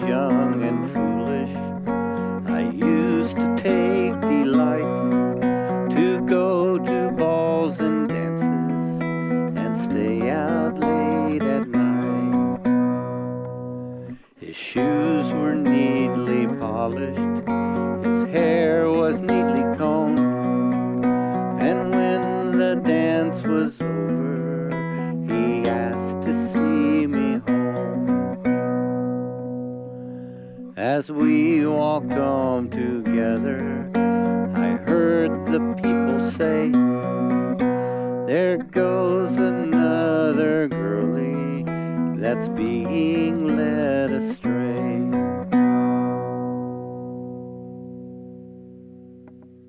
young and foolish. I used to take delight To go to balls and dances And stay out late at night. His shoes were neatly polished His hair was neatly combed And when the dance was over He asked to see As we walked home together, I heard the people say, There goes another girlie that's being.